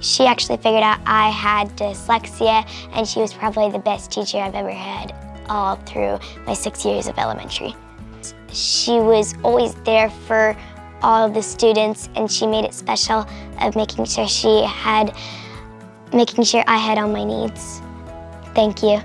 She actually figured out I had dyslexia and she was probably the best teacher I've ever had all through my six years of elementary. She was always there for all of the students and she made it special of making sure she had, making sure I had all my needs. Thank you.